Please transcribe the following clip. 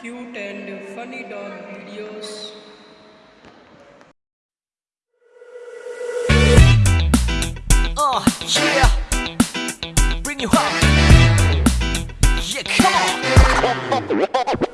cute and funny dog videos. Uh, yeah. Bring you up. Yeah, come on.